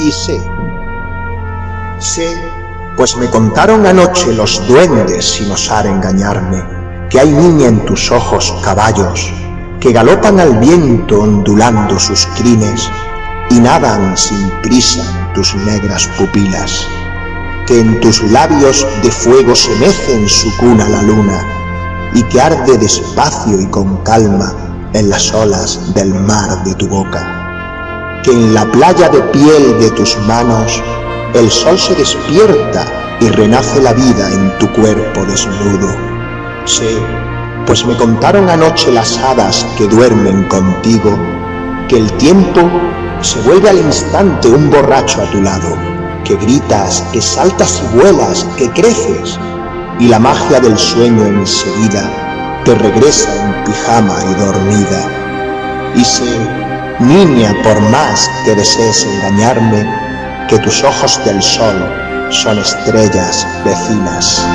y sé, sé, pues me contaron anoche los duendes sin osar engañarme, que hay niña en tus ojos caballos, que galopan al viento ondulando sus crines y nadan sin prisa tus negras pupilas, que en tus labios de fuego se mece en su cuna la luna y que arde despacio y con calma en las olas del mar de tu boca que en la playa de piel de tus manos el sol se despierta y renace la vida en tu cuerpo desnudo. Sé, pues me contaron anoche las hadas que duermen contigo, que el tiempo se vuelve al instante un borracho a tu lado, que gritas, que saltas y vuelas, que creces, y la magia del sueño enseguida te regresa en pijama y dormida. Y sé Niña, por más que desees engañarme, que tus ojos del sol son estrellas vecinas.